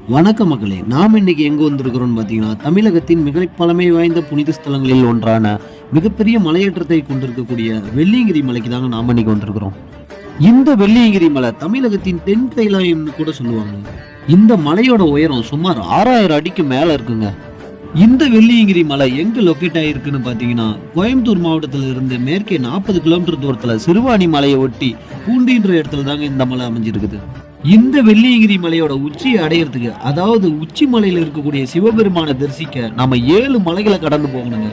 வணக்க மகளே நாம் இன்னைக்கு எங்க வந்திருக்கிறோம்னு பார்த்தீங்கன்னா தமிழகத்தின் மிக பழமை வாய்ந்த புனித ஸ்தலங்களில் ஒன்றான மிகப்பெரிய மலையேற்றத்தை கொண்டிருக்கக்கூடிய வெள்ளியங்கிரி மலைக்கு தாங்க நாம் இன்னைக்கு வந்திருக்கிறோம். இந்த வெள்ளியங்கிரி மலை தமிழகத்தின் தென் கைலாயம்னு கூட சொல்லுவாங்க. இந்த மலையோட உயரம் சுமார் ஆறாயிரம் அடிக்கு மேல இருக்குங்க. இந்த வெள்ளியங்கிரி மலை எங்க லொக்கேட் ஆயிருக்குன்னு பார்த்தீங்கன்னா கோயம்புத்தூர் மாவட்டத்தில் இருந்து மேற்கே நாற்பது கிலோமீட்டர் தூரத்தில் சிறுவாணி மலையை ஒட்டி பூண்டின்ற இடத்துல தாங்க இந்த மலை அமைஞ்சிருக்குது. இந்த வெள்ளியங்கிரி மலையோட உச்சியை அடையிறதுக்கு அதாவது உச்சி மலையில் இருக்கக்கூடிய சிவபெருமானை தரிசிக்க நாம ஏழு மலைகளை கடந்து போகணுங்க.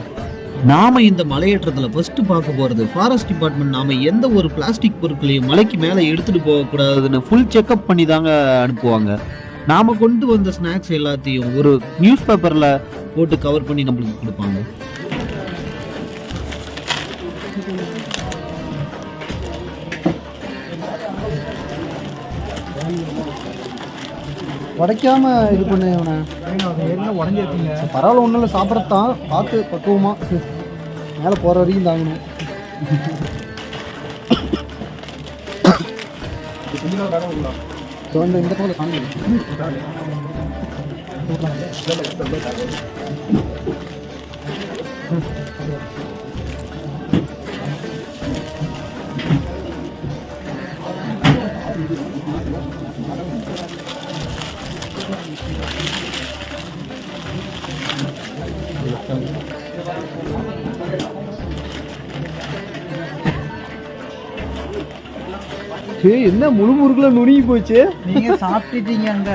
நாம இந்த மலையேற்றத்தில் ஃபர்ஸ்ட் பார்க்க போறது ஃபாரஸ்ட் டிபார்ட்மெண்ட் நாம எந்த ஒரு பிளாஸ்டிக் பொருட்களையும் மலைக்கு மேலே எடுத்துட்டு போகக்கூடாதுன்னு ஃபுல் செக்அப் பண்ணி தாங்க அனுப்புவாங்க. நாம கொண்டு வந்த ஸ்நாக்ஸ் எல்லாத்தையும் ஒரு நியூஸ் பேப்பரில் போட்டு கவர் பண்ணி நம்மளுக்கு கொடுப்பாங்க. உடைக்காம இது பண்ணு இவனை. உடஞ்சிருக்கீங்க சரி, பரவாயில்ல ஒன்றும் இல்லை சாப்பிட்றதான் பார்த்து பக்குவமா. மேலே போகிற வரைக்கும் தாங்கணும். இந்த இந்த காணுங்க ஏய் என்ன முழு முறுக்குல நுணுங்கி போச்சு? நீங்க சாப்பிட்டுட்டீங்க அங்க.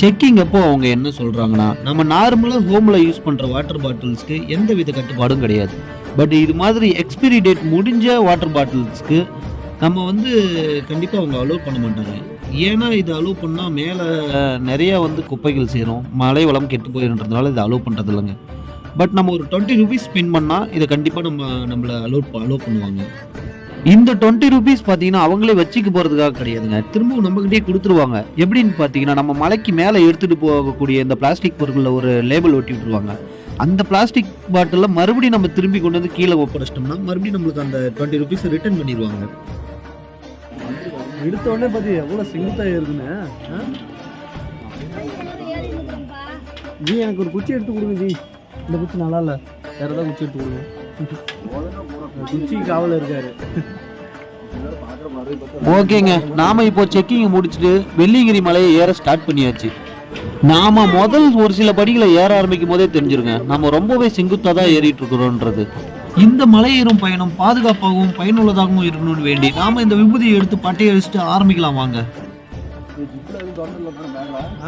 செக்கிங் அப்போ அவங்க என்ன சொல்றாங்கன்னா நம்ம நார்மலா ஹோம்ல யூஸ் பண்ற வாட்டர் பாட்டில்ஸ்க்கு எந்த வித கட்டுப்பாடும் கிடையாது. பட் இது மாதிரி எக்ஸ்பிரி டேட் முடிஞ்ச வாட்டர் பாட்டில்ஸ்க்கு நம்ம வந்து கண்டிப்பாக அவங்க அலோவ் பண்ண மாட்டாங்க. ஏன்னா இது அலோவ் பண்ணால் மேலே நிறைய வந்து குப்பைகள் சேரும். மழை வளம் கெட்டு போயிருன்றதுனால இதை அலோவ் பண்ணுறது இல்லைங்க பட் நம்ம ஒரு டுவெண்ட்டி ருபீஸ் ஸ்பெண்ட் பண்ணால் இதை கண்டிப்பாக நம்ம நம்மளை அலோவ் அலோவ் பண்ணுவாங்க. இந்த டுவெண்ட்டி ருபீஸ் பார்த்தீங்கன்னா அவங்களே வச்சுக்க போகிறதுக்காக கிடையாதுங்க. திரும்பவும் நம்மகிட்டயே கொடுத்துருவாங்க. எப்படின்னு பார்த்தீங்கன்னா நம்ம மலைக்கு மேலே எடுத்துகிட்டு போகக்கூடிய இந்த பிளாஸ்டிக் பொருட்களில் ஒரு லேபிள் ஒட்டி விட்டுருவாங்க. அந்த பிளாஸ்டிக் பாட்டிலில் மறுபடியும் நம்ம திரும்பி கொண்டு வந்து கீழே ஒப்படைச்சிட்டோம்னா மறுபடியும் நம்மளுக்கு அந்த டுவெண்ட்டி ருபீஸ் ரிட்டர்ன் பண்ணிடுவாங்க. எடுத்தோடனே பார்த்து எவ்வளோ சிங்கத்தாக இருக்குன்னு ஆ? ஜி எனக்கு ஒரு குச்சி எடுத்து கொடுங்க ஜி. இந்த குச்சி நல்லா இல்லை. வேறு ஏதாவது குச்சி எடுத்து கொடுங்க. குச்சி காவல இருக்காரு. ஓகேங்க. நாம இப்போ செக்கிங் முடிச்சுட்டு வெள்ளியங்கிரி மலையை ஏற ஸ்டார்ட் பண்ணியாச்சு. நாம முதல் ஒரு சில படிகளை ஏற ஆரம்பிக்கும் போதே தெரிஞ்சிருங்க. நம்ம ரொம்பவே செங்குத்தா தான் ஏறிட்டு இருக்கிறோன்றது. இந்த மலையேறும் பயணம் பாதுகாப்பாகவும் பயனுள்ளதாகவும் இருக்கணும்னு வேண்டி நாம இந்த விபூதியை எடுத்து பட்டையை அடிச்சுட்டு ஆரம்பிக்கலாம் வாங்க.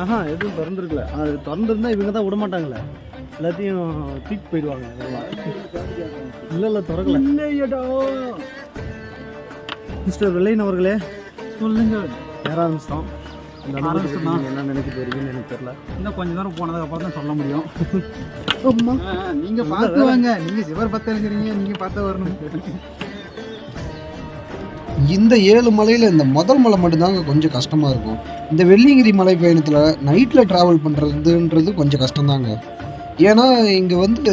ஆஹா எதுவும் திறந்துருக்கல. அது திறந்துருந்தா இவங்க தான் விட மாட்டாங்களே எல்லாத்தையும் தூக்கி போயிடுவாங்க. இல்லை இல்லை திறக்கல மிஸ்டர் வெள்ளையன் அவர்களே சொல்லுங்க. ஏற ஆரம்பிச்சிட்டோம் என்ன நினைக்க போறீங்கன்னு எனக்கு தெரியல. இன்னும் கொஞ்ச நேரம் போனதுக்கு அப்புறம் தான் சொல்ல முடியும். அம்மா. நீங்க பார்த்து வேற. வாங்க. நீங்க சிவர் பத்தலுங்கிறீங்க நீங்க பார்த்து வரணும். இந்த ஏழு மலையில் இந்த முதல் மலை மட்டும்தாங்க கொஞ்சம் கஷ்டமாக இருக்கும். இந்த வெள்ளியங்கிரி மலை பயணத்தில் நைட்டில் ட்ராவல் பண்ணுறதுன்றது கொஞ்சம் கஷ்டம்தாங்க. ஏன்னா இங்கே வந்து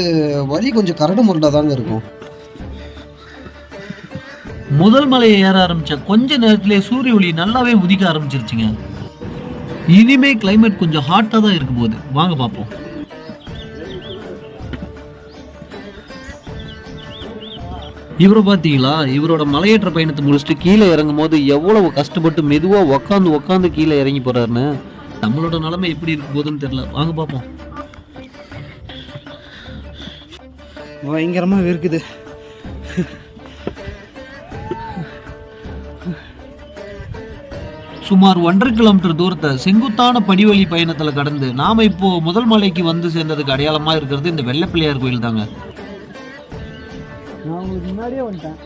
வழி கொஞ்சம் கரடு முரடாக தாங்க இருக்கும். முதல் மலையை ஏற ஆரம்பிச்ச கொஞ்ச நேரத்திலே சூரிய ஒளி நல்லாவே உதிக்க ஆரம்பிச்சிருச்சுங்க. இனிமே கிளைமேட் கொஞ்சம் ஹாட்டா தான் இருக்கும் போகுது வாங்க பார்ப்போம். இவரை பார்த்தீங்களா? இவரோட மலையேற்ற பயணத்தை முடிச்சுட்டு கீழே இறங்கும் போது எவ்வளவு கஷ்டப்பட்டு மெதுவாக உக்காந்து உக்காந்து கீழே இறங்கி போறாருன்னு. நம்மளோட நிலைமை எப்படி இருக்க போகுதுன்னு தெரியல. வாங்க பார்ப்போம். பயங்கரமாக இருக்குது சுமார் ஒன்றரை கிலோமீட்டர் தூரத்தை செங்குத்தான படிவழி பயணத்துல கடந்து நாம இப்போ முதல் மலைக்கு வந்து சேர்ந்ததுக்கு அடையாளமா இருக்கிறது இந்த வெள்ளை பிள்ளையார் கோயில் தாங்க. நான் உங்களுக்கு முன்னாடியே வந்துட்டேன்.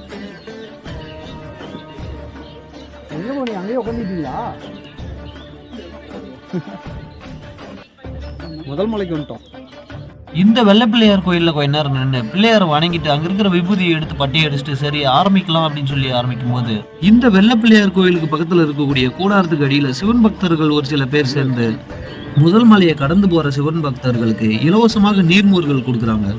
எங்கே போனீங்க? அங்கேயே உட்காந்துட்டீங்களா முதல் மலைக்கு வந்துட்டோம். இந்த வெள்ளப்பிள்ளையார் கோயிலில் கொஞ்ச நேரம் நின்று பிள்ளையாரை வணங்கிட்டு அங்கே இருக்கிற விபூதியை எடுத்து பட்டி அடிச்சுட்டு சரி ஆரம்பிக்கலாம் அப்படின்னு சொல்லி ஆரம்பிக்கும் போது இந்த வெள்ளப்பிள்ளையார் கோயிலுக்கு பக்கத்தில் இருக்கக்கூடிய கூடாரத்துக்கு அடியில் சிவன் பக்தர்கள் ஒரு சில பேர் சேர்ந்து முதல் மலையை கடந்து போகிற சிவன் பக்தர்களுக்கு இலவசமாக நீர்மூர்கள் கொடுக்குறாங்க.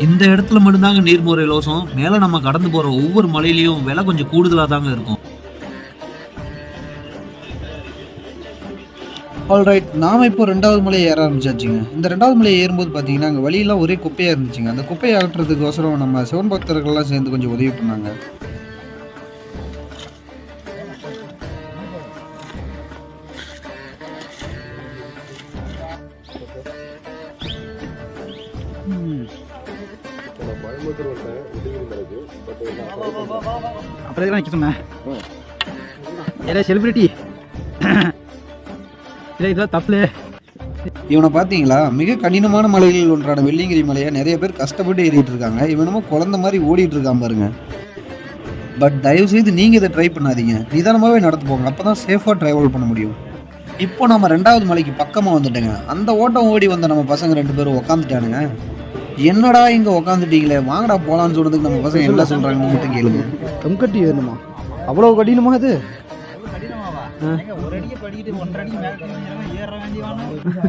இந்த இடத்துல மட்டும்தாங்க நீர்மோர் இலவசம். மேலே நம்ம கடந்து போகிற ஒவ்வொரு மலையிலையும் விலை கொஞ்சம் கூடுதலாக தாங்க இருக்கும். ஆல்ரைட் நாம் இப்போ ரெண்டாவது மலையை ஏற ஆரம்பிச்சாச்சுங்க. இந்த ரெண்டாவது மலையை ஏறும்போது பார்த்தீங்கன்னா அங்கே வழியெல்லாம் ஒரே குப்பையாக இருந்துச்சுங்க. அந்த குப்பையை அகற்றுறதுக்கோசரம் நம்ம சிவன் பக்தர்கள்லாம் சேர்ந்து கொஞ்சம் உதவி பண்ணாங்க. அப்புறம் செலிபிரிட்டி. இல்லை இதெல்லாம் தப்பு இவனை பார்த்தீங்களா? மிக கடினமான மலைகளில் ஒன்றான வெள்ளியங்கிரி மலையை நிறைய பேர் கஷ்டப்பட்டு ஏறிட்டு இருக்காங்க. இவனமோ குழந்த மாதிரி ஓடிட்டு இருக்கான் பாருங்க. பட் தயவு செய்து நீங்கள் இதை ட்ரை பண்ணாதீங்க. நிதானமாகவே நடந்து போங்க. அப்போ தான் சேஃபாக ட்ராவல் பண்ண முடியும். இப்போ நம்ம ரெண்டாவது மலைக்கு பக்கமாக வந்துட்டோங்க. அந்த ஓட்டம் ஓடி வந்த நம்ம பசங்க ரெண்டு பேரும் உக்காந்துட்டானுங்க. என்னடா இங்கே உக்காந்துட்டீங்களே? வாங்கடா போகலான்னு சொன்னதுக்கு நம்ம பசங்க என்ன சொல்கிறாங்கன்னு மட்டும் கேளுங்க. கம்கட்டி வேணுமா? அவ்வளோ கடினமா அது ஒரு அடியை படிக்கிட்டு ஒன்றரை அடி மேலே ஏற வேண்டியவான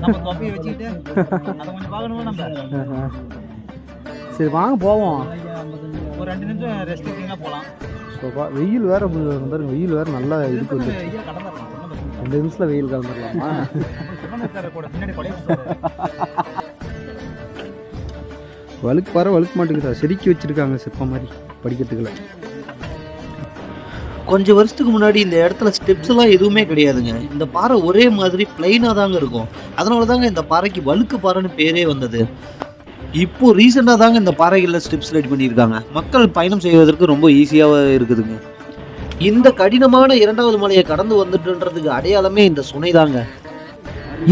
நம்ம தொப்பையை வச்சுக்கிட்டு அதை கொஞ்சம் பார்க்கணுமா நம்ம? சரி வாங்க போவோம். ஒரு ரெண்டு நிமிஷம் ரெஸ்ட் எடுத்தீங்கன்னா போகலாம். சோபா வெயில் வேற பாருங்க வெயில் வேற நல்லா இருக்கு. ரெண்டு நிமிஷத்துல வெயில் கலந்துடலாமா. வழுக்கு பாரு வழுக்க மாட்டேங்குதா செதுக்கி வச்சிருக்காங்க சிற்பம் மாதிரி படிக்கிறதுக்குள்ள. கொஞ்சம் வருஷத்துக்கு முன்னாடி இந்த இடத்துல ஸ்டெப்ஸ் எல்லாம் எதுவுமே கிடையாதுங்க. இந்த பாறை ஒரே மாதிரி பிளைனாக தாங்க இருக்கும். அதனால தாங்க இந்த பாறைக்கு வழுக்கு பாறைன்னு பேரே வந்தது. இப்போ ரீசெண்டாக தாங்க இந்த பாறைகளில் ஸ்டெப்ஸ் ரெடி பண்ணியிருக்காங்க. மக்கள் பயணம் செய்வதற்கு ரொம்ப ஈஸியாக இருக்குதுங்க. இந்த கடினமான இரண்டாவது மலையை கடந்து வந்துட்டுன்றதுக்கு அடையாளமே இந்த சுனை தாங்க.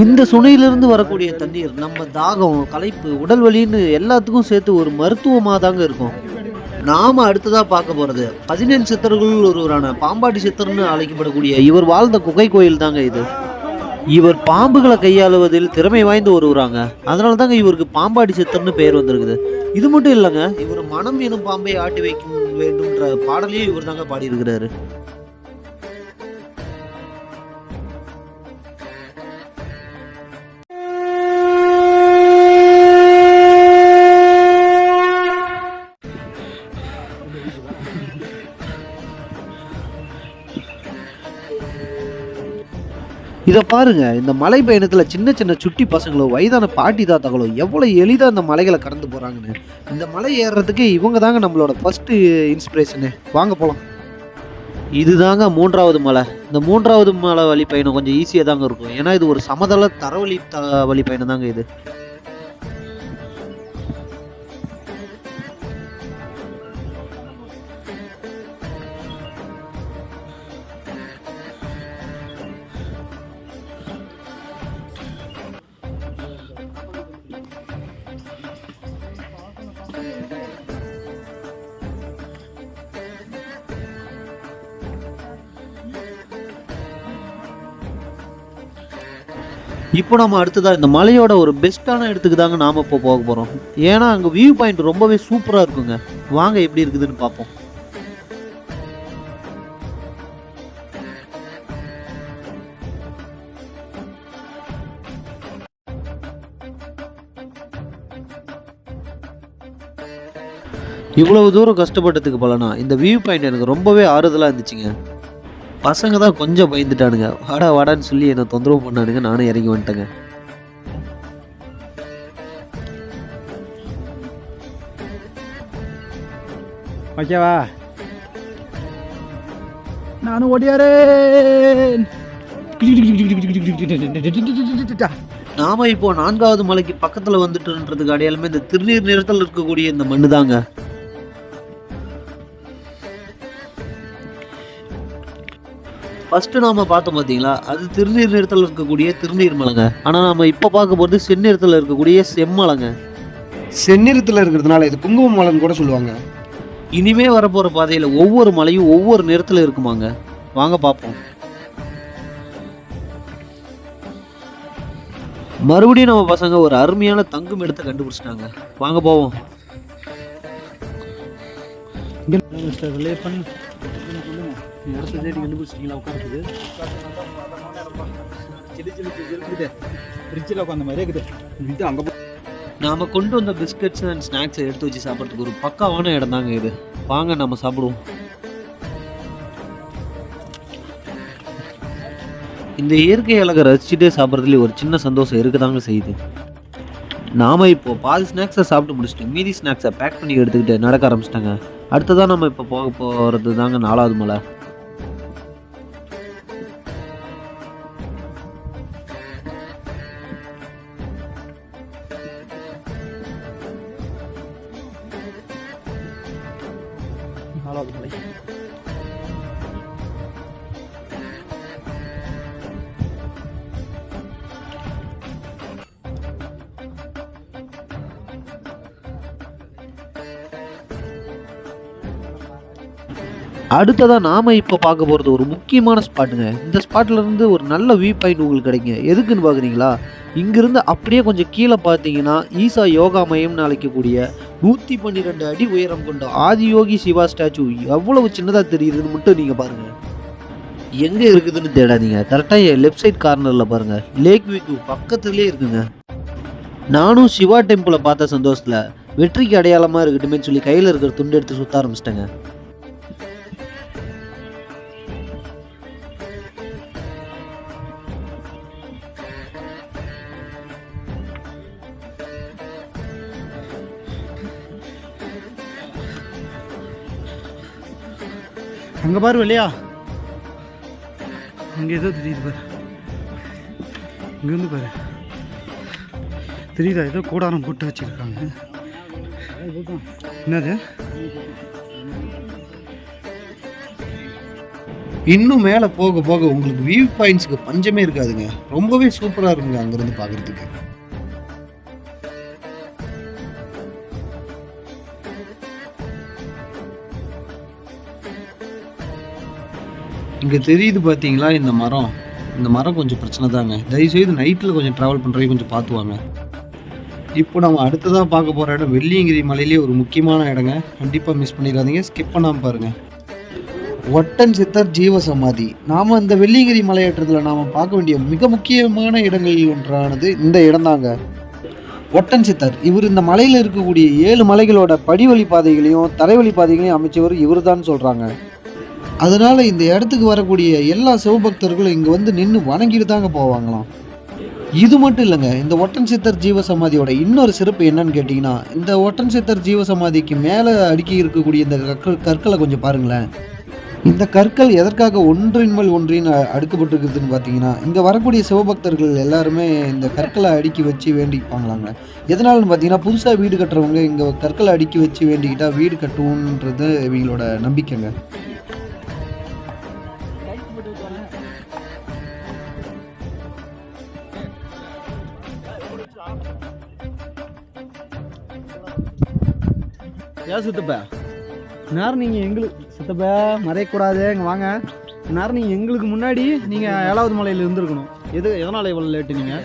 இந்த சுனையிலிருந்து வரக்கூடிய தண்ணீர் நம்ம தாகம் களைப்பு உடல் வலின்னு எல்லாத்துக்கும் சேர்த்து ஒரு மருத்துவமாக தாங்க இருக்கும். நாம அடுத்ததா பார்க்க போறது பதினேழு சித்தர்கள் ஒருவரான பாம்பாட்டி சித்தர்னு அழைக்கப்படக்கூடிய இவர் வாழ்ந்த குகை கோயில் தாங்க இது. இவர் பாம்புகளை கையாளுவதில் திறமை வாய்ந்த ஒருவராங்க. அதனால தாங்க இவருக்கு பாம்பாடி சித்தர்னு பெயர் வந்திருக்குது. இது மட்டும் இல்லைங்க இவர் மனம் எனும் பாம்பை ஆட்டி வைக்க வேண்டும்ன்ற பாடலையும் இவர் தாங்க பாடியிருக்கிறாரு. இதை பாருங்க இந்த மலை பயணத்துல சின்ன சின்ன சுட்டி பசங்களோ வயதான பாட்டி தாத்தாக்களோ எவ்வளவு எளிதா இந்த மலைகளை கடந்து போறாங்கன்னு. இந்த மலை ஏறுறதுக்கு இவங்க தாங்க நம்மளோட ஃபர்ஸ்ட் இன்ஸ்பிரேஷனு வாங்க போலாம். இதுதாங்க மூன்றாவது மலை. இந்த மூன்றாவது மலை வழி பயணம் கொஞ்சம் ஈஸியாக தாங்க இருக்கும். ஏன்னா இது ஒரு சமதள தரவழி த வழி பயணம் தாங்க இது. இப்போ நம்ம அடுத்ததாக இந்த மலையோட ஒரு பெஸ்ட்டான இடத்துக்கு தாங்க நாம இப்போ போக போறோம். ஏன்னா அங்க வியூ பாயிண்ட் ரொம்பவே சூப்பரா இருக்குங்க. வாங்க எப்படி இருக்குதுன்னு பார்ப்போம். இவ்வளவு தூரம் கஷ்டப்பட்டதுக்கு பலனா இந்த வியூ பாயிண்ட் எனக்கு ரொம்பவே ஆறுதலா இருந்துச்சுங்க. பசங்க தான் கொஞ்சம் பயந்துட்டானுங்க. வாடா வாடான்னு சொல்லி என்னை தொந்தரவு பண்ணானுங்க. நானும் இறங்கி வந்துட்டேங்க. ஓகேவா? நானும் ஓடியாரேன். நாம இப்போ நான்காவது மலைக்கு பக்கத்துல வந்துட்டுன்றதுக்கு அடையாளமே இந்த திருநீர் நிறத்தில் இருக்கக்கூடிய இந்த மண்ணு தாங்க ஃபர்ஸ்ட் நாம பார்த்தோம் பார்த்தீங்களா அது திருநீர் நிறத்தில் இருக்கக்கூடிய திருநீர் மலைங்க. ஆனா நாம இப்போ பார்க்க போறது செந்நிறத்தில் இருக்கக்கூடிய செம்மலைங்க செந்நிறத்தில் இருக்கிறதுனால இது குங்கும மலைன்னு கூட சொல்லுவாங்க. இனிமே வரப்போற பாதையில ஒவ்வொரு மலையும் ஒவ்வொரு நிறத்துல இருக்குமாங்க. வாங்க பார்ப்போம். மறுபடியும் நம்ம பசங்க ஒரு அருமையான தங்கும் இடத்தை கண்டுபிடிச்சிட்டாங்க. வாங்க போவோம். இடத்த தேடி கண்டுபிடிச்சிட்டீங்களா உட்காந்துருக்கு ஃப்ரிட்ஜில் உட்காந்த மாதிரியே இருக்குது. இது அங்கே நாம கொண்டு வந்த பிஸ்கட்ஸ் அண்ட் ஸ்நாக்ஸ் எடுத்து வச்சு சாப்பிட்றதுக்கு ஒரு பக்காவான இடம் தாங்க இது. வாங்க நம்ம சாப்பிடுவோம். இந்த இயற்கை அழகை ரசிச்சுட்டே சாப்பிட்றதுல ஒரு சின்ன சந்தோஷம் இருக்கதாங்க செய்யுது. நாம இப்போ பாதி ஸ்நாக்ஸை சாப்பிட்டு முடிச்சுட்டு மீதி ஸ்நாக்ஸை பேக் பண்ணி எடுத்துக்கிட்டு நடக்க ஆரம்பிச்சிட்டாங்க. அடுத்ததான் நம்ம இப்போ போக போகிறது தாங்க நாலாவது மலை. அடுத்ததாக நாம் இப்போ பார்க்க போகிறது ஒரு முக்கியமான ஸ்பாட்டுங்க இந்த ஸ்பாட்லேருந்து ஒரு நல்ல வியூ பாயிண்ட் உங்களுக்கு கிடைங்க எதுக்குன்னு பார்க்குறீங்களா இங்கேருந்து அப்படியே கொஞ்சம் கீழே பார்த்தீங்கன்னா ஈசா யோகா மையம்னு அழைக்கக்கூடிய நூற்றி பன்னிரெண்டு அடி உயரம் கொண்ட ஆதியோகி சிவா ஸ்டாச்சு எவ்வளவு சின்னதாக தெரியுதுன்னு மட்டும் நீங்கள் பாருங்கள் எங்கே இருக்குதுன்னு தேடாதீங்க. கரெக்டாக என் லெஃப்ட் சைட் கார்னரில் பாருங்கள் லேக் வியூக்கு பக்கத்துலேயே இருக்குங்க. நானும் சிவா டெம்பிளை பார்த்த சந்தோஷத்தில் வெற்றிக்கு அடையாளமாக இருக்கட்டுமே சொல்லி கையில் இருக்கிற துண்டு எடுத்து சுற்ற ஆரம்பிச்சிட்டேங்க. அங்கே பாரு இல்லையா அங்கே ஏதோ தெரியுது பாரு. இங்கேருந்து பாரு. தெரியுதா? ஏதோ கூடாரம் போட்டு வச்சிருக்காங்க. என்னது? இன்னும் மேலே போக போக உங்களுக்கு வியூ பாயிண்ட்ஸ்க்கு பஞ்சமே இருக்காதுங்க. ரொம்பவே சூப்பராக இருக்குங்க அங்கேருந்து பார்க்குறதுக்கு இங்கே தெரியுது பார்த்தீங்களா இந்த மரம்? இந்த மரம் கொஞ்சம் பிரச்சனை தாங்க. தயவுசெய்து நைட்டில் கொஞ்சம் ட்ராவல் பண்ணுறதுக்கு கொஞ்சம் பார்த்துவாங்க இப்போ நம்ம அடுத்ததாக பார்க்க போகிற இடம் வெள்ளியங்கிரி மலையிலே ஒரு முக்கியமான இடங்க. கண்டிப்பாக மிஸ் பண்ணிடாதீங்க. ஸ்கிப் பண்ணாமல் பாருங்கள் ஒட்டன் சித்தர் ஜீவ சமாதி நாம் இந்த வெள்ளியங்கிரி மலையேற்றத்தில் நாம் பார்க்க வேண்டிய மிக முக்கியமான இடங்களில் ஒன்றானது இந்த இடம்தாங்க. ஒட்டன் சித்தர். இவர் இந்த மலையில் இருக்கக்கூடிய ஏழு மலைகளோட படிவழி பாதைகளையும் தரைவழி பாதைகளையும் அமைச்சவர் இவர் தான் சொல்கிறாங்க அதனால் இந்த இடத்துக்கு வரக்கூடிய எல்லா சிவபக்தர்களும் இங்கே வந்து நின்று வணங்கிட்டு தாங்க போவாங்களாம். இது மட்டும் இல்லைங்க இந்த ஒட்டன் சித்தர் ஜீவ சமாதியோட இன்னொரு சிறப்பு என்னன்னு கேட்டிங்கன்னா இந்த ஒட்டன் சித்தர் ஜீவ சமாதிக்கு மேலே அடுக்கி இருக்கக்கூடிய இந்த கற்கள் கற்களை கொஞ்சம் பாருங்களேன். இந்த கற்கள் எதற்காக ஒன்றின் மேல் ஒன்றின் அ- அடுக்கப்பட்டிருக்குதுன்னு பார்த்தீங்கன்னா இங்கே வரக்கூடிய சிவபக்தர்கள் எல்லாருமே இந்த கற்களை அடுக்கி வச்சு வேண்டிப்பாங்களாங்க எதனாலன்னு பார்த்தீங்கன்னா புதுசாக வீடு கட்டுறவங்க இங்கே கற்களை அடுக்கி வச்சு வேண்டிக்கிட்டால் வீடு கட்டுவோன்றது இவங்களோட நம்பிக்கைங்க. ஏன் சித்தப்பா. நேரம் நீங்கள் எங்களுக்கு சித்தப்பா மறையக்கூடாது இங்கே வாங்க. நேரம் நீங்கள் எங்களுக்கு முன்னாடி நீங்கள் ஏழாவது மலையில் இருந்திருக்கணும். எது எதனால் இவ்வளோ லேட்டு நீங்கள்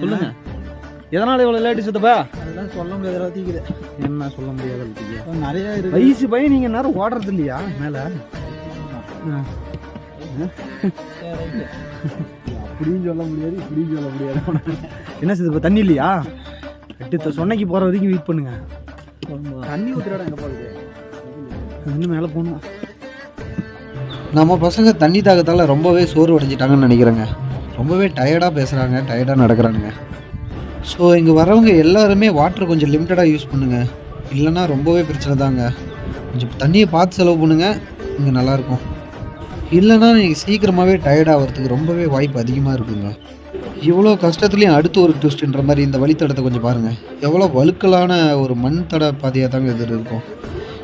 சொல்லுங்கள் எதனால் இவ்வளோ லேட்டு சித்தப்பா? அதெல்லாம் சொல்ல முடியாத அளவுக்கு என்ன சொல்ல முடியாது நிறைய வயசு பையன் நீங்கள் நேரம் ஓடுறது இல்லையா? மேலே? அப்படின்னு சொல்ல முடியாது இப்படின்னு சொல்ல முடியாது. என்ன சித்தப்பா தண்ணி இல்லையா? எட்டு சொன்னைக்கு போகிற வரைக்கும் வெயிட் பண்ணுங்க. தண்ணி ஊத்துற இடம் எங்க போகுது? இன்னும் மேலே போகணும். நம்ம பசங்க தண்ணி தாகத்தால் ரொம்பவே சோர்வு அடைஞ்சிட்டாங்கன்னு நினைக்கிறேங்க. ரொம்பவே டயர்டாக பேசுகிறாங்க டயர்டாக நடக்கிறானுங்க. ஸோ இங்கே வரவங்க எல்லாருமே வாட்டர் கொஞ்சம் லிமிட்டடாக யூஸ் பண்ணுங்க. இல்லைன்னா ரொம்பவே பிரச்சனை தாங்க. கொஞ்சம் தண்ணியை பார்த்து செலவு பண்ணுங்க இங்கே நல்லாயிருக்கும் இல்லைன்னா நீங்கள் சீக்கிரமாகவே டயர்ட் ஆகிறதுக்கு ரொம்பவே வாய்ப்பு அதிகமாக இருக்குங்க. இவ்வளோ கஷ்டத்துலேயும் அடுத்து ஒரு ட்விஸ்ட்ன்ற மாதிரி இந்த வழித்தடத்தை கொஞ்சம் பாருங்கள் எவ்வளோ வழுக்கலான ஒரு மண் தட பாதையாக தாங்க இது இருக்கும்.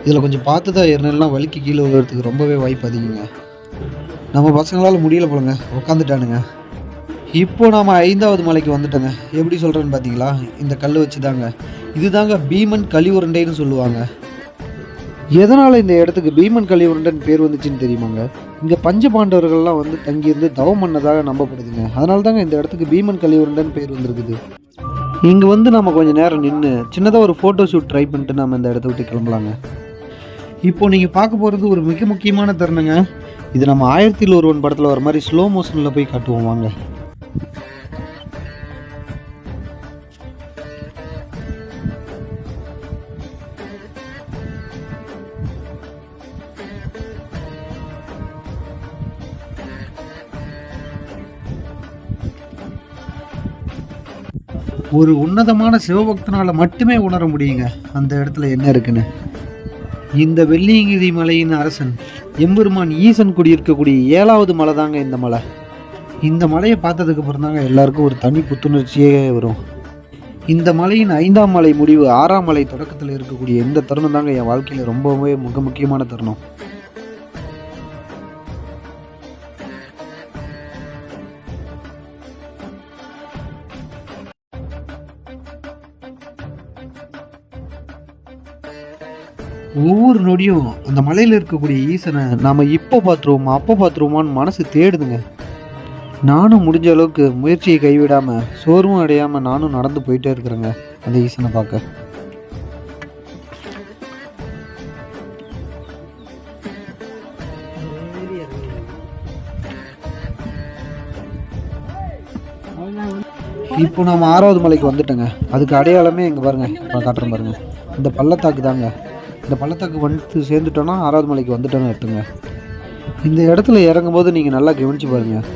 இதில் கொஞ்சம் பார்த்து தான் ஏறினெல்லாம் வலிக்கு கீழே விழுறதுக்கு ரொம்பவே வாய்ப்பு அதிகங்க. நம்ம பசங்களால் முடியல போலங்க. உட்காந்துட்டானுங்க இப்போ நாம் ஐந்தாவது மலைக்கு வந்துட்டோங்க. எப்படி சொல்கிறேன்னு பார்த்தீங்களா இந்த கல் வச்சு தாங்க இதுதாங்க பீமன் கலிவுருண்டைன்னு சொல்லுவாங்க. எதனால் இந்த இடத்துக்கு பீமன் கலிவுருண்டன் பேர் வந்துச்சுன்னு தெரியுமாங்க? இங்கே பஞ்ச பாண்டவர்கள்லாம் வந்து தங்கியிருந்து தவம் பண்ணதாக நம்பப்படுதுங்க. அதனால தாங்க இந்த இடத்துக்கு பீமன் கலிவுருண்டன் பேர் வந்திருக்குது. இங்கே வந்து நம்ம கொஞ்சம் நேரம் நின்று சின்னதாக ஒரு ஃபோட்டோ ஷூட் ட்ரை பண்ணிட்டு நம்ம இந்த இடத்த விட்டு கிளம்பலாங்க. இப்போ நீங்கள் பார்க்க போகிறது ஒரு மிக முக்கியமான தருணங்க. இது நம்ம ஆயிரத்தில் ஒருவன் படத்தில் வர மாதிரி ஸ்லோ மோஷனில் போய் காட்டுவோம் வாங்க. ஒரு உன்னதமான சிவபக்தனால் மட்டுமே உணர முடியுங்க. அந்த இடத்துல என்ன இருக்குன்னு? இந்த வெள்ளியங்கிரி மலையின் அரசன் எம்பெருமான் ஈசன் குடியிருக்கக்கூடிய ஏழாவது மலை தாங்க இந்த மலை. இந்த மலையை பார்த்ததுக்கு அப்புறம் தாங்க எல்லாருக்கும் ஒரு தனி புத்துணர்ச்சியே வரும். இந்த மலையின் ஐந்தாம் மலை முடிவு ஆறாம் மலை தொடக்கத்தில் இருக்கக்கூடிய இந்த தருணம் தாங்க என் வாழ்க்கையில் ரொம்பவே மிக முக்கியமான தருணம். ஒவ்வொரு நொடியும் அந்த மலையில் இருக்கக்கூடிய ஈசனை நாம் இப்போ பார்த்துருவோமா அப்போ பார்த்துருவோமான்னு மனசு தேடுதுங்க. நானும் முடிஞ்ச அளவுக்கு முயற்சியை கைவிடாமல் சோர்வும் அடையாமல் நானும் நடந்து போயிட்டே இருக்கிறேங்க அந்த ஈசனை பார்க்க. இப்போ நம்ம ஆறாவது மலைக்கு வந்துட்டோங்க. அதுக்கு அடையாளமே இங்கே பாருங்க நான் காட்டுறேன் பாருங்க. இந்த பள்ளத்தாக்கு தாங்க. இந்த பள்ளத்தாக்கு வந்து சேர்ந்துட்டோன்னா ஆறாவது மலைக்கு வந்துட்டோன்னு எடுத்துங்க இந்த இடத்துல இறங்கும்போது நீங்கள் நல்லா கவனிச்சு பாருங்கள்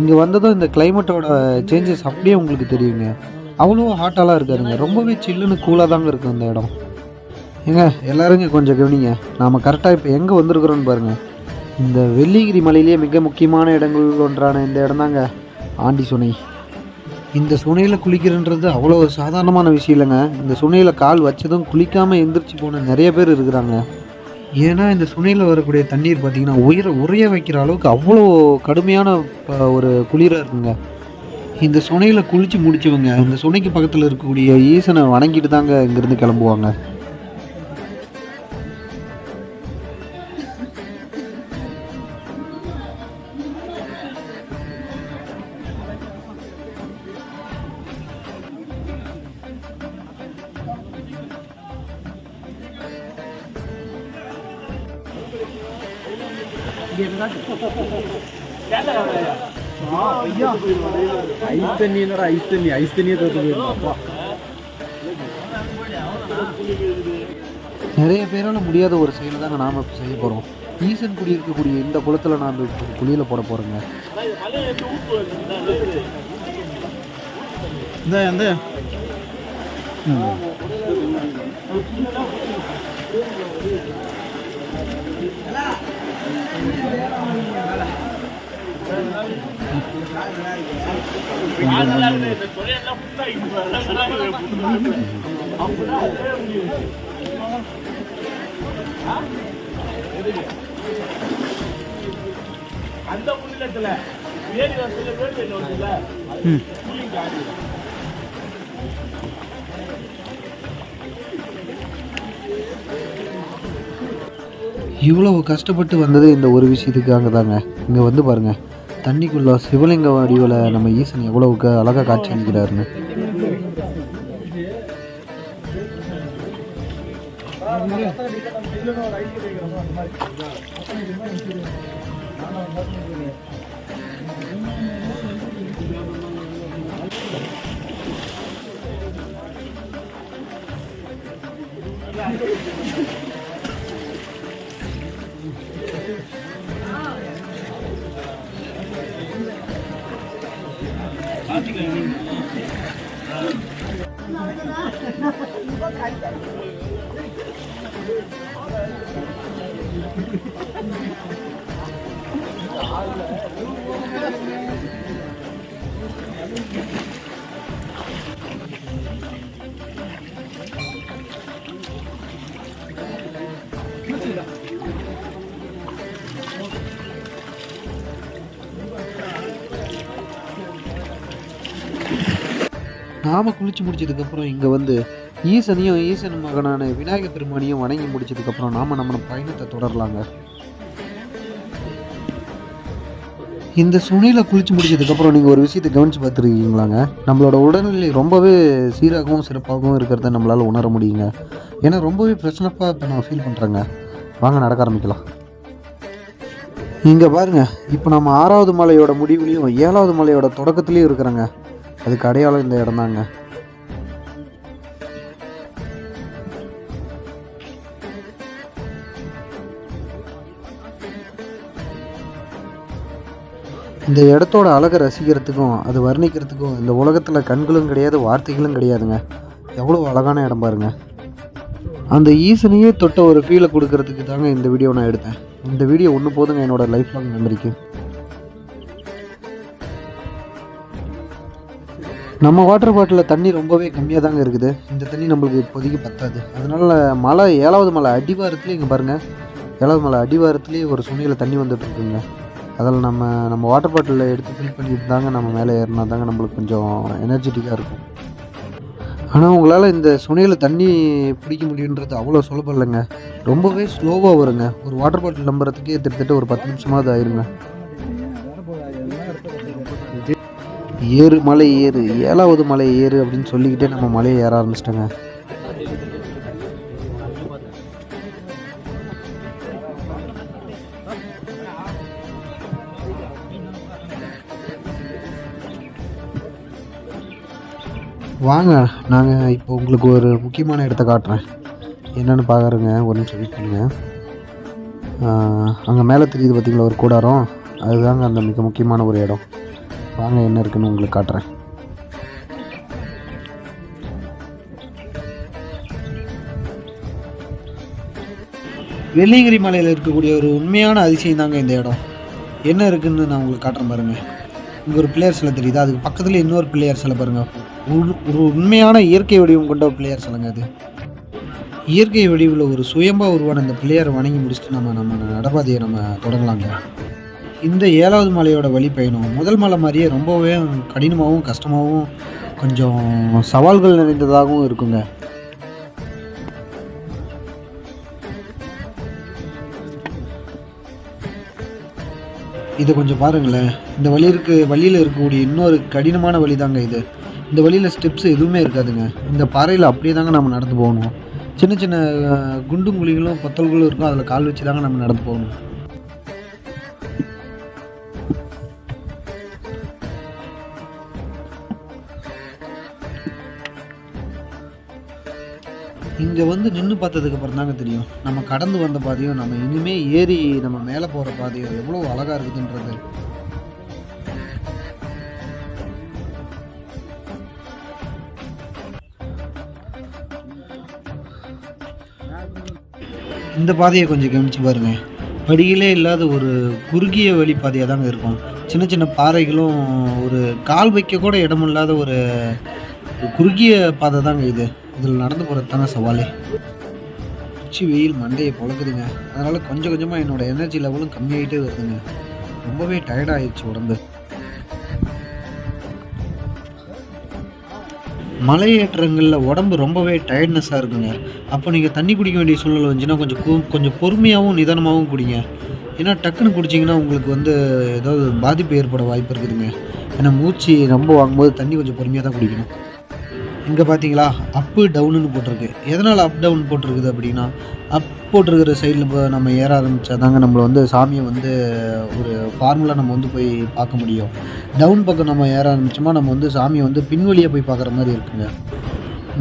இங்கே வந்ததும் இந்த கிளைமேட்டோட சேஞ்சஸ் அப்படியே உங்களுக்கு தெரியுங்க. அவ்வளோ ஹாட்டாலாம் இருக்காதுங்க. ரொம்பவே சில்லுன்னு கூலாக தாங்க இருக்கும் இந்த இடம். ஏங்க எல்லாரும் கொஞ்சம் கவனிங்க. நாம் கரெக்டாக இப்போ எங்கே வந்திருக்கிறோன்னு பாருங்கள் இந்த வெள்ளிகிரி மலையிலேயே மிக முக்கியமான இடங்கள் ஒன்றான இந்த இடம் தாங்க ஆண்டி சுனை இந்த சுனையில் குளிக்கிறன்றது அவ்வளோ ஒரு சாதாரணமான விஷயம் இல்லைங்க. இந்த சுனையில் கால் வச்சதும் குளிக்காமல் எந்திரிச்சு போன நிறைய பேர் இருக்கிறாங்க. ஏன்னா இந்த சுனையில் வரக்கூடிய தண்ணீர் பார்த்திங்கன்னா உயிரை உறைய வைக்கிற அளவுக்கு அவ்வளோ கடுமையான ப- ஒரு குளிராக இருக்குங்க. இந்த சுனையில் குளித்து முடிச்சவங்க இந்த சுனைக்கு பக்கத்தில் இருக்கக்கூடிய ஈசனை வணங்கிட்டு தாங்க இங்கேருந்து கிளம்புவாங்க. தண்ணி என்னடா ஐஸ் தண்ணி ஐஸ் தண்ணியே நிறைய பேரால் முடியாத ஒரு செயலை தாங்க நாம் இப்போ செய்ய போகிறோம் ஈசன் குடி இருக்கக்கூடிய இந்த குளத்தில் நாம் குளியில் போட போகிறோங்க இந்த இந்த இவ்வளவு கஷ்டப்பட்டு வந்தது இந்த ஒரு விஷயத்துக்காக தாங்க இங்கே வந்து பாருங்க. தண்ணிக்குள்ள சிவலிங்க வடிவில் நம்ம ஈசன் எவ்வளவுக்கு அழகாக காட்சி அளிக்கிறாருன்னு. 바지가 있는 거. 이거 갈 நாம் குளித்து முடிச்சதுக்கப்புறம் இங்கே வந்து ஈசனையும் ஈசன் மகனான விநாயகர் பெருமானையும் வணங்கி முடிச்சதுக்கப்புறம் நாம் நம்ம பயணத்தை தொடரலாங்க. இந்த சுனியில் குளிச்சு முடிச்சதுக்கப்புறம் நீங்கள் ஒரு விஷயத்தை கவனிச்சு பார்த்துருக்கீங்களாங்க? நம்மளோட உடல்நிலை ரொம்பவே சீராகவும் சிறப்பாகவும் இருக்கிறத நம்மளால் உணர முடியுங்க. ஏன்னா ரொம்பவே பிரச்சனைப்பாக இப்போ நான் ஃபீல் பண்ணுறேங்க வாங்க நடக்க ஆரம்பிக்கலாம். இங்கே பாருங்க இப்போ நம்ம ஆறாவது மலையோட முடிவுலையும் ஏழாவது மலையோட தொடக்கத்துலேயும் இருக்கிறேங்க. அதுக்கு அடையாளம் இந்த இடம் தாங்க. இந்த இடத்தோட அழகை ரசிக்கிறதுக்கும் அது வர்ணிக்கிறதுக்கும் இந்த உலகத்தில் கண்களும் கிடையாது வார்த்தைகளும் கிடையாதுங்க. எவ்வளோ அழகான இடம் பாருங்க. அந்த ஈசனையே தொட்ட ஒரு ஃபீலை கொடுக்கறதுக்கு தாங்க இந்த வீடியோ நான் எடுத்தேன். இந்த வீடியோ ஒன்று போதுங்க என்னோடய லைஃப் லாங் மெமரிக்கு நம்ம வாட்டர் பாட்டிலில் தண்ணி ரொம்பவே கம்மியாக தாங்க இருக்குது. இந்த தண்ணி நம்மளுக்கு இப்போதைக்கு பத்தாது. அதனால் மலை ஏழாவது மலை அடிவாரத்துலேயே இங்கே பாருங்கள் ஏழாவது மலை அடிவாரத்துலேயே ஒரு சுனையில் தண்ணி வந்துட்டு இருக்குங்க அதில் நம்ம நம்ம வாட்டர் பாட்டிலில் எடுத்து ஃபில் பண்ணிட்டு தாங்க நம்ம மேலே ஏறினா தாங்க நம்மளுக்கு கொஞ்சம் எனர்ஜெட்டிக்காக இருக்கும். ஆனால் உங்களால் இந்த சுனையில் தண்ணி பிடிக்க முடியுன்றது அவ்வளோ சுலபம் இல்லைங்க. ரொம்பவே ஸ்லோவாக வருங்க. ஒரு வாட்டர் பாட்டில் நம்புறதுக்கே கிட்டத்தட்ட ஒரு பத்து நிமிஷமாவது ஆயிருங்க. ஏறு மலை ஏறு ஏழாவது மலை ஏறு அப்படின்னு சொல்லிக்கிட்டே நம்ம மலையை ஏற ஆரம்பிச்சிட்டோங்க. வாங்க நாங்கள் இப்போ உங்களுக்கு ஒரு முக்கியமான இடத்த காட்டுறேன். என்னென்னு பார்க்குறேங்க ஒரு நிமிஷம் வெயிட் பண்ணுங்கள் அங்கே மேலே தெரியுது பார்த்தீங்களா ஒரு கூடாரம். அதுதாங்க அந்த மிக முக்கியமான ஒரு இடம். வாங்க என்ன இருக்குன்னு உங்களுக்கு காட்டுறேன். வெள்ளியங்கிரி மலையில் இருக்கக்கூடிய ஒரு உண்மையான அதிசயம் தாங்க இந்த இடம். என்ன இருக்குன்னு நான் உங்களுக்கு காட்டுறேன் பாருங்கள் இங்கே ஒரு பிள்ளையார் சிலை தெரியுது? அதுக்கு பக்கத்தில் இன்னொரு பிள்ளையார் சிலை பாருங்க. ஒரு- ஒரு உண்மையான இயற்கை வடிவம் கொண்ட ஒரு பிள்ளையார் சிலைங்க அது. இயற்கை வடிவில் ஒரு சுயம்பா உருவான இந்த பிள்ளையாரை வணங்கி முடிச்சுட்டு நம்ம நம்ம நடப்பாதையை நம்ம தொடங்கலாங்க. இந்த ஏழாவது மலையோட வழி பயணம் முதல் மலை மாதிரியே ரொம்பவே கடினமாகவும் கஷ்டமாகவும் கொஞ்சம் சவால்கள் நிறைந்ததாகவும் இருக்குங்க. இதை கொஞ்சம் பாருங்களேன். இந்த வழி இருக்கு வழியில் இருக்கக்கூடிய இன்னொரு கடினமான வழி தாங்க இது. இந்த வழியில் ஸ்டெப்ஸ் எதுவுமே இருக்காதுங்க. இந்த பாறையில் அப்படியே தாங்க நம்ம நடந்து போகணும். சின்ன சின்ன குண்டும் குழிகளும் பொத்தல்களும் இருக்கும். அதில் கால் வச்சு தாங்க நம்ம நடந்து போகணும். இங்கே வந்து நின்று பார்த்ததுக்கு அப்புறம் தாங்க தெரியும். நம்ம கடந்து வந்த பாதையும் நம்ம இனிமே ஏறி நம்ம மேலே போகிற பாதையும் எவ்வளோ அழகாக இருக்குதுன்றது. இந்த பாதையை கொஞ்சம் கவனிச்சு பாருங்க. படியிலே இல்லாத ஒரு குறுகிய வழி பாதையாக தாங்க இருக்கும். சின்ன சின்ன பாறைகளும் ஒரு கால் வைக்க கூட இடம் இல்லாத ஒரு குறுகிய பாதை தாங்க இது. இதில் நடந்து போகிறது தாங்க சவாலே. உச்சி வெயில் மண்டையை பொழக்குதுங்க. அதனால் கொஞ்சம் கொஞ்சமாக என்னோடய எனர்ஜி லெவலும் கம்மியாகிட்டே வருதுங்க. ரொம்பவே டயர்டாகிடுச்சு உடம்பு. மலையேற்றங்களில் உடம்பு ரொம்பவே டயர்ட்னஸாக இருக்குங்க. அப்போ நீங்கள் தண்ணி குடிக்க வேண்டிய சூழ்நிலை வந்துச்சுன்னா கொஞ்சம் கு- கொஞ்சம் பொறுமையாகவும் நிதானமாகவும் குடிங்க. ஏன்னா டக்குன்னு குடிச்சிங்கன்னா உங்களுக்கு வந்து ஏதாவது பாதிப்பு ஏற்பட வாய்ப்பு இருக்குதுங்க. ஏன்னா மூச்சு ரொம்ப வாங்கும்போது தண்ணி கொஞ்சம் பொறுமையாக தான் குடிக்கணும். இங்கே பார்த்தீங்களா அப்பு டவுனுன்னு போட்டிருக்கு. எதனால் அப் டவுன் போட்டிருக்குது அப்படின்னா அப் போட்டிருக்கிற சைடில் இப்போ நம்ம ஏற ஆரம்பித்தா தாங்க நம்மளை வந்து சாமியை வந்து ஒரு ஃபார்முலா நம்ம வந்து போய் பார்க்க முடியும். டவுன் பக்கம் நம்ம ஏற ஆரம்பிச்சோமா நம்ம வந்து சாமியை வந்து பின்வழியாக போய் பார்க்குற மாதிரி இருக்குங்க.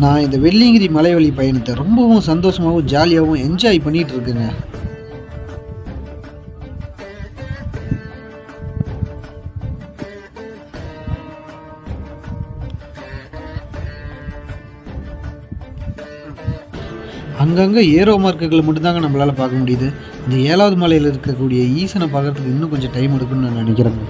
நான் இந்த வெள்ளியங்கிரி மலைவழி பயணத்தை ரொம்பவும் சந்தோஷமாகவும் ஜாலியாகவும் என்ஜாய் பண்ணிகிட்டு இருக்குங்க. அங்கங்கே ஏரோ மார்க்குகளை மட்டும்தாங்க நம்மளால் பார்க்க முடியுது. இந்த ஏழாவது மலையில் இருக்கக்கூடிய ஈசனை பார்க்கறதுக்கு இன்னும் கொஞ்சம் டைம் எடுக்கும்னு நான் நினைக்கிறேங்க.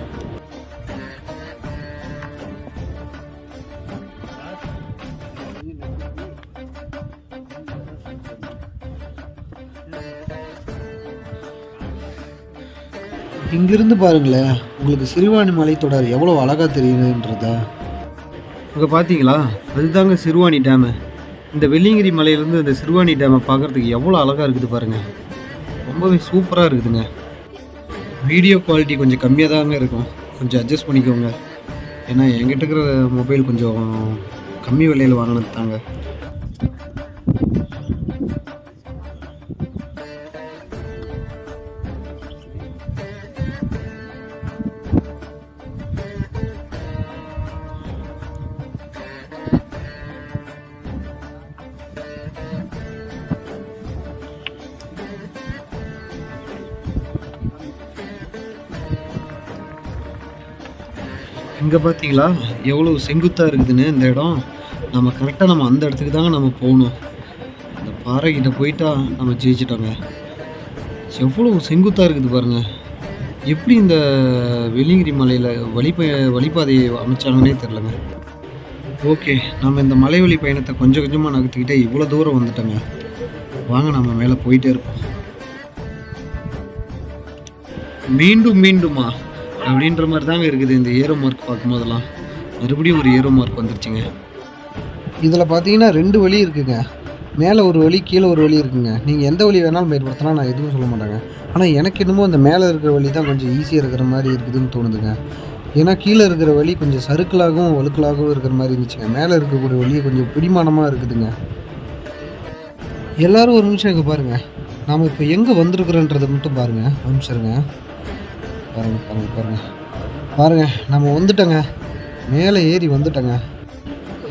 இங்கிருந்து பாருங்களேன் உங்களுக்கு சிறுவாணி மலைத்தொடர் எவ்வளோ அழகாக தெரியுதுன்றத. அங்கே பார்த்தீங்களா அதுதாங்க சிறுவாணி டேமு இந்த வெள்ளியங்கிரி மலையிலேருந்து இந்த சிறுவாணி டேமை பார்க்குறதுக்கு எவ்வளோ அழகாக இருக்குது பாருங்கள் ரொம்பவே சூப்பராக இருக்குதுங்க. வீடியோ குவாலிட்டி கொஞ்சம் கம்மியாக தாங்க இருக்கும். கொஞ்சம் அட்ஜஸ்ட் பண்ணிக்கோங்க. ஏன்னா என்கிட்ட இருக்கிற மொபைல் கொஞ்சம் கம்மி விலையில் வாங்கினது தாங்க. இங்கே பார்த்தீங்களா எவ்வளோ செங்குத்தாக இருக்குதுன்னு இந்த இடம். நம்ம கரெக்டாக நம்ம அந்த இடத்துக்கு தாங்க நம்ம போகணும். இந்த பாறைக்கிட்ட போயிட்டா நம்ம ஜெயிச்சிட்டோங்க. எவ்வளோ செங்குத்தாக இருக்குது பாருங்க. எப்படி இந்த வெள்ளிங்கிரி மலையில் வழிப வழிபாதையை அமைச்சாங்கன்னே தெரிலங்க ஓகே நம்ம இந்த மலை வழி பயணத்தை கொஞ்சம் கொஞ்சமாக நகர்த்திக்கிட்டே இவ்வளோ தூரம் வந்துட்டோங்க. வாங்க நம்ம மேலே போயிட்டே இருப்போம். மீண்டும் மீண்டுமா? அப்படின்ற மாதிரி தாங்க இருக்குது இந்த ஏரோ மார்க் பார்க்கும்போதெல்லாம். மறுபடியும் ஒரு ஏரோ மார்க் வந்துருச்சுங்க. இதில் பார்த்தீங்கன்னா ரெண்டு வழி இருக்குங்க. மேலே ஒரு வழி கீழே ஒரு வழி இருக்குங்க. நீங்கள் எந்த வழி வேணாலும் பயன்படுத்தினா நான் எதுவும் சொல்ல மாட்டேங்க. ஆனால் எனக்கு என்னமோ அந்த மேலே இருக்கிற வழி தான் கொஞ்சம் ஈஸியாக இருக்கிற மாதிரி இருக்குதுன்னு தோணுதுங்க. ஏன்னா கீழே இருக்கிற வழி கொஞ்சம் சறுக்கலாகவும் வழுக்கலாகவும் இருக்கிற மாதிரி இருந்துச்சுங்க. மேலே இருக்கக்கூடிய வழி கொஞ்சம் பிடிமானமாக இருக்குதுங்க. எல்லாரும் ஒரு நிமிஷம் இங்கே பாருங்கள் நாம் இப்போ எங்கே வந்திருக்கிறோன்றதை மட்டும் பாருங்கள் ஒரு பாருங்கள் பாருங்கள் பாருங்கள் பாருங்கள் நம்ம வந்துட்டோங்க. மேலே ஏறி வந்துட்டோங்க.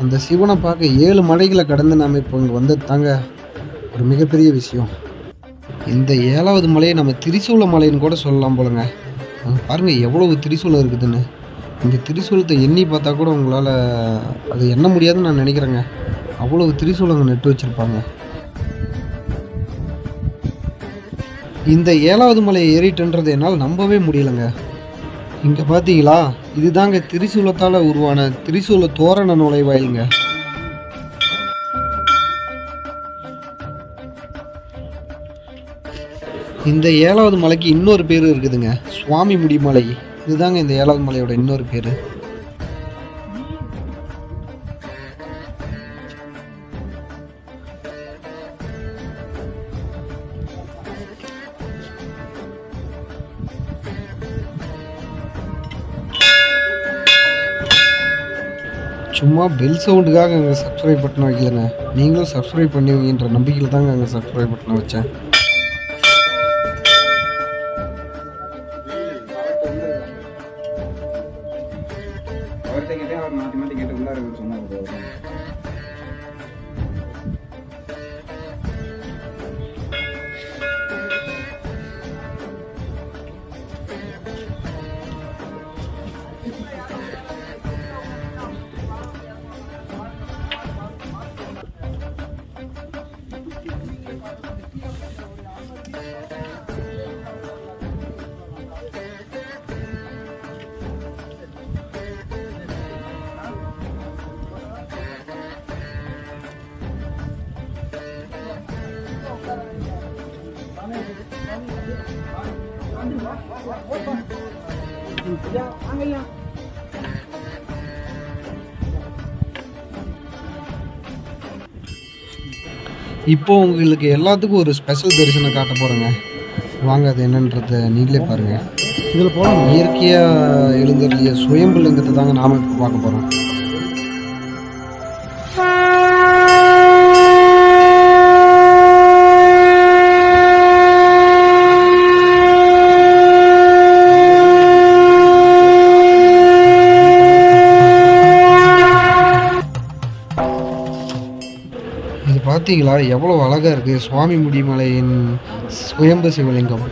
அந்த சிவனை பார்க்க ஏழு மலைகளை கடந்து நாம் இப்போ இங்கே வந்தது தாங்க ஒரு மிகப்பெரிய விஷயம். இந்த ஏழாவது மலையை நம்ம திரிசூல மலைன்னு கூட சொல்லலாம் போலங்க. பாருங்கள் பாருங்க எவ்வளவு திரிசூலம் இருக்குதுன்னு. இந்த திரிசூலத்தை எண்ணி பார்த்தா கூட உங்களால் அது எண்ண முடியாதுன்னு நான் நினைக்கிறேங்க. அவ்வளவு திரிசூலங்க நட்டு வச்சுருப்பாங்க. இந்த ஏழாவது மலையை ஏறிட்டுன்றது என்னால் நம்பவே முடியலங்க. இங்கே பார்த்தீங்களா இதுதாங்க திரிசூலத்தால் உருவான திரிசூல தோரண நுழைவாயிலுங்க. இந்த ஏழாவது மலைக்கு இன்னொரு பேர் இருக்குதுங்க. சுவாமி முடிமலை இதுதாங்க இந்த ஏழாவது மலையோட இன்னொரு பேர். சும்மா பெல் சவுண்டுக்காக அங்கே சப்ஸ்கிரைப் பட்டன் வைக்கலங்க. நீங்களும் சப்ஸ்கிரைப் பண்ணுவீங்கன்ற நம்பிக்கையில் தாங்க அங்கே சப்ஸ்கிரைப் பட்டனை வச்சேன். இப்போ உங்களுக்கு எல்லாத்துக்கும் ஒரு ஸ்பெஷல் தரிசனம் காட்ட போகிறேங்க வாங்க அது என்னன்றத நீங்களே பாருங்க. இதில் போகலாம்? இயற்கையாக எழுந்தருளிய சுயம்பு லிங்கத்தை தாங்க நாம இப்போ பார்க்க போகிறோம் பார்த்தீங்களா? எவ்வளோ அழகாக இருக்குது சுவாமி முடிமலையின் சுயம்பு சிவலிங்கம்.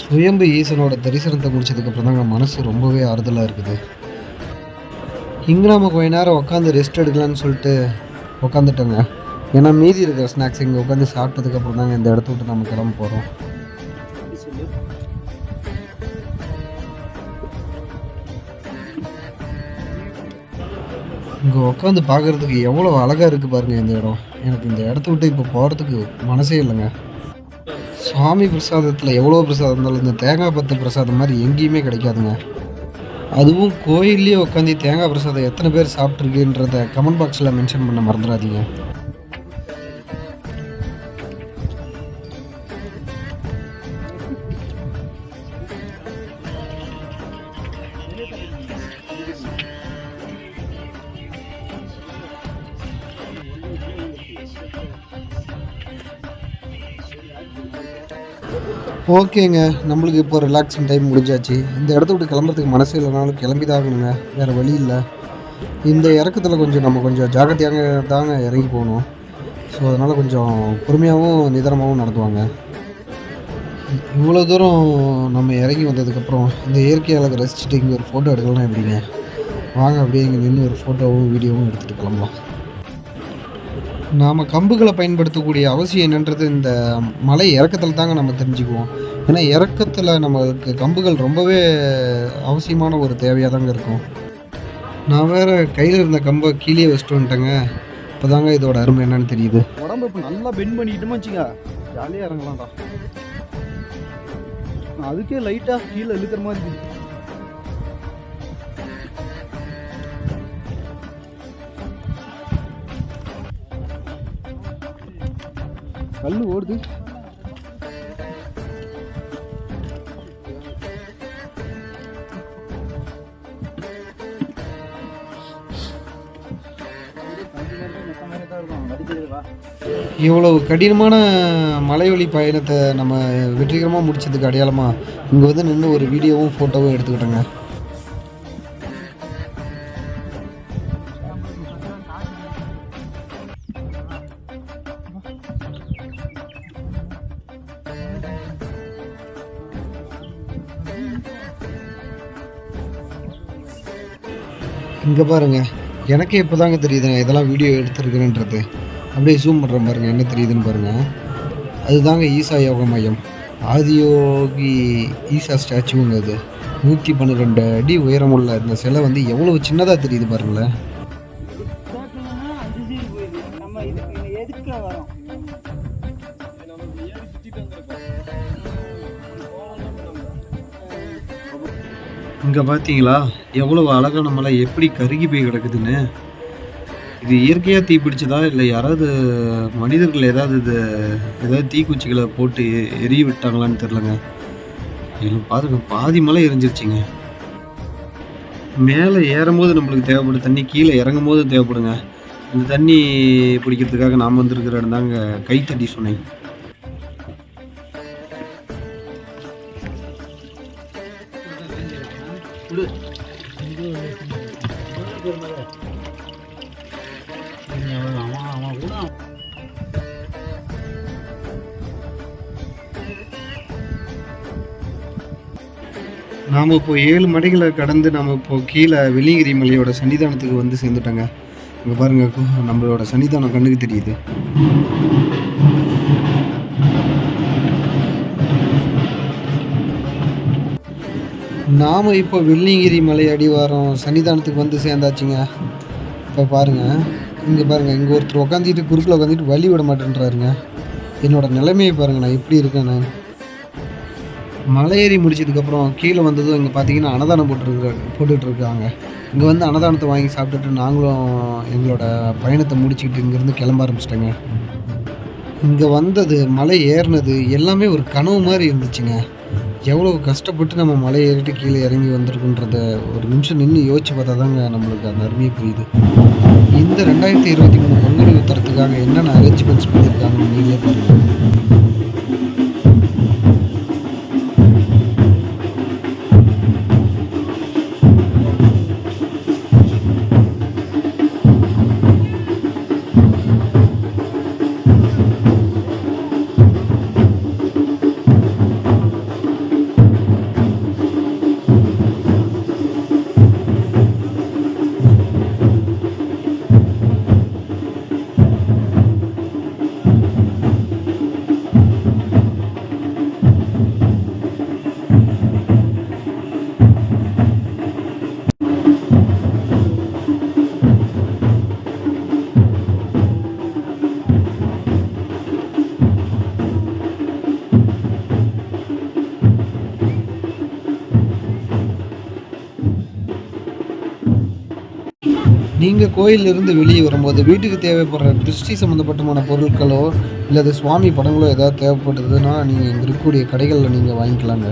சுயம்பு ஈசனோட தரிசனத்தை முடிச்சதுக்கப்புறம் தாங்க மனசு ரொம்பவே ஆறுதலாக இருக்குது. இங்கே நம்ம கொஞ்ச நேரம் உட்காந்து ரெஸ்ட் எடுக்கலான்னு சொல்லிட்டு உட்காந்துட்டோங்க ஏன்னா மீதி இருக்கிற ஸ்நாக்ஸ் இங்கே உட்காந்து சாப்பிட்டதுக்கப்புறம் தாங்க இந்த இடத்த விட்டு நம்ம கிளம்ப போகிறோம் இங்கே உட்காந்து பார்க்குறதுக்கு எவ்வளோ அழகாக இருக்குது பாருங்க இந்த இடம். எனக்கு இந்த இடத்த விட்டு இப்போ போகிறதுக்கு மனசே இல்லைங்க. சுவாமி பிரசாதத்தில் எவ்வளோ பிரசாதம் இருந்தாலும் இந்த தேங்காய் பத்து பிரசாதம் மாதிரி எங்கேயுமே கிடைக்காதுங்க. அதுவும் கோயில்லேயே உட்காந்து தேங்காய் பிரசாதம் எத்தனை பேர் சாப்பிட்ருக்குன்றத கமெண்ட் பாக்ஸில் மென்ஷன் பண்ண மறந்துடாதீங்க. ஓகேங்க நம்மளுக்கு இப்போ ரிலாக்ஸிங் டைம் முடிஞ்சாச்சு. இந்த இடத்த விட்டு கிளம்புறதுக்கு மனசு இல்லைனாலும் கிளம்பி தான் ஆகணுங்க வேறு வழி இல்லை. இந்த இறக்கத்தில் கொஞ்சம் நம்ம கொஞ்சம் ஜாக்கிரதையாக தாங்க இறங்கி போகணும். ஸோ அதனால் கொஞ்சம் பொறுமையாகவும் நிதானமாகவும் நடத்துவாங்க இவ்வளோ தூரம் நம்ம இறங்கி வந்ததுக்கப்புறம் இந்த இயற்கை ரசிச்சுட்டு இங்கே ஒரு ஃபோட்டோ எடுக்கலாம் எப்படிங்க? வாங்க அப்படியே இங்கே நின்று ஒரு ஃபோட்டோவும் வீடியோவும் எடுத்துகிட்டு கிளம்பலாம். நாம் கம்புகளை பயன்படுத்தக்கூடிய அவசியம் என்னன்றது இந்த மலை இறக்கத்தில் தாங்க நம்ம தெரிஞ்சுக்குவோம். ஏன்னா இறக்கத்தில் நம்மளுக்கு கம்புகள் ரொம்பவே அவசியமான ஒரு தேவையாக தாங்க இருக்கும். நான் வேற கையில் இருந்த கம்பை கீழே வச்சுட்டு வந்துட்டேங்க. இப்போ தாங்க இதோட அருமை என்னன்னு தெரியுது. உடம்பு இப்போ நல்லா பெண்ட் பண்ணிக்கிட்டோமா வச்சுங்க ஜாலியாக இறங்கலாம்டா. அதுக்கே லைட்டாக கீழே இழுக்கிற மாதிரி கல் ஓடுது. இவ்வளவு கடினமான மலைவழி பயணத்தை நம்ம வெற்றிகரமாக முடிச்சதுக்கு அடையாளமாக இங்கே வந்து நின்று ஒரு வீடியோவும் ஃபோட்டோவும் எடுத்துக்கிட்டோங்க. இங்கே பாருங்க. எனக்கே இப்போ தாங்க தெரியுதுங்க இதெல்லாம் வீடியோ எடுத்துருக்குறேன்றது. அப்படியே ஜூம் பண்ணுற பாருங்க என்ன தெரியுதுன்னு பாருங்கள் அதுதாங்க ஈசா யோக மையம். ஆதியோகி ஈசா ஸ்டாச்சுங்க அது. நூற்றி பன்னிரெண்டு அடி உயரமுள்ள இந்த சிலை வந்து எவ்வளவு சின்னதாக தெரியுது பாருங்களேன். இங்கே பார்த்தீங்களா எவ்வளவு அழகான மலை எப்படி கருகி போய் கிடக்குதுன்னு? இது இயற்கையாக தீ பிடிச்சதா இல்லை யாராவது மனிதர்கள் ஏதாவது இது ஏதாவது தீக்குச்சிகளை போட்டு எரிய விட்டாங்களான்னு தெரிலங்க இதில் பாருங்க பாதி மலை எரிஞ்சிருச்சிங்க. மேலே ஏறும்போது நம்மளுக்கு தேவைப்படும் தண்ணி கீழே இறங்கும் போது தேவைப்படுங்க. இந்த தண்ணி பிடிக்கிறதுக்காக நாம் வந்திருக்கிற இடம் தாங்க கைத்தடி சுனை நாம் இப்போ ஏழு மடைகளை கடந்து நம்ம இப்போது கீழே வெள்ளியங்கிரி மலையோட சன்னிதானத்துக்கு வந்து சேர்ந்துட்டோங்க. இங்கே பாருங்க நம்மளோட சன்னிதானம் கண்ணுக்கு தெரியுது. நாம் இப்போ வெள்ளிங்கிரி மலை அடிவாரம் சன்னிதானத்துக்கு வந்து சேர்ந்தாச்சுங்க. இப்போ பாருங்க இங்கே பாருங்கள் இங்கே ஒருத்தர் உட்காந்துட்டு குறுக்கில் உட்காந்துட்டு வழி விட மாட்டேன்றாருங்க. என்னோடய நிலைமையை பாருங்கள் நான் எப்படி இருக்கேன் நான் மலை ஏறி முடிச்சதுக்கப்புறம் கீழே வந்ததும் இங்கே பார்த்தீங்கன்னா அன்னதானம் போட்டுருக்குறாங்க போட்டுட்டு இருக்காங்க இங்கே வந்து அன்னதானத்தை வாங்கி சாப்பிட்டுட்டு நாங்களும் எங்களோட பயணத்தை முடிச்சுக்கிட்டு இங்கேருந்து கிளம்ப ஆரம்பிச்சிட்டேங்க. இங்கே வந்தது மலை ஏறினது எல்லாமே ஒரு கனவு மாதிரி இருந்துச்சுங்க. எவ்வளோ கஷ்டப்பட்டு நம்ம மலை ஏறிட்டு கீழே இறங்கி வந்திருக்குன்றத ஒரு நிமிஷம் நின்று யோசிச்சு பார்த்தா தாங்க நம்மளுக்கு அந்த அருமையை புரியுது. இந்த ரெண்டாயிரத்தி இருபத்தி மூணு பொங்கல் உத்தரத்துக்காக என்னென்ன அரேஞ்ச்மெண்ட்ஸ் பண்ணியிருக்காங்கன்னு நீங்களே பாருங்கள் கோயிலிருந்து வெளியே வரும்போது வீட்டுக்கு தேவைப்படுற திருஷ்டி சம்மந்தப்பட்டமான பொருட்களோ இல்லது சுவாமி படங்களோ ஏதாவது தேவைப்படுதுன்னா நீங்கள் இங்கே இருக்கக்கூடிய கடைகளில் நீங்கள் வாங்கிக்கலாங்க.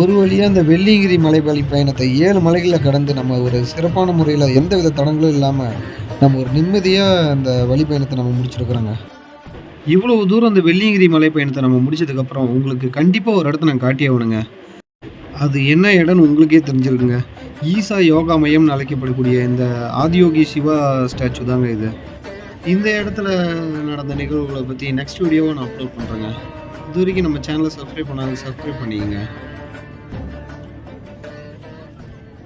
ஒரு வழியாக இந்த வெள்ளிங்கிரி மலைவழி பயணத்தை ஏழு மலைகளை கடந்து நம்ம ஒரு சிறப்பான முறையில் எந்த வித தடங்களும் இல்லாமல் நம்ம ஒரு நிம்மதியாக அந்த வழி பயணத்தை நம்ம முடிச்சிருக்கிறோங்க. இவ்வளவு தூரம் அந்த வெள்ளியங்கிரி மலை பயணத்தை நம்ம முடிச்சதுக்கப்புறம் உங்களுக்கு கண்டிப்பாக ஒரு இடத்த நான் காட்டி ஆகணுங்க. அது என்ன இடம்னு உங்களுக்கே தெரிஞ்சிருக்குங்க. ஈசா யோகா மையம்னு அழைக்கப்படக்கூடிய இந்த ஆதியோகி சிவா ஸ்டாச்சு தாங்க இது. இந்த இடத்துல நடந்த நிகழ்வுகளை பற்றி நெக்ஸ்ட் வீடியோவை நான் அப்லோட் பண்ணுறேங்க இது வரைக்கும் நம்ம சேனலை சப்ஸ்கிரைப் பண்ணாங்க சப்ஸ்கிரைப் பண்ணிக்கங்க.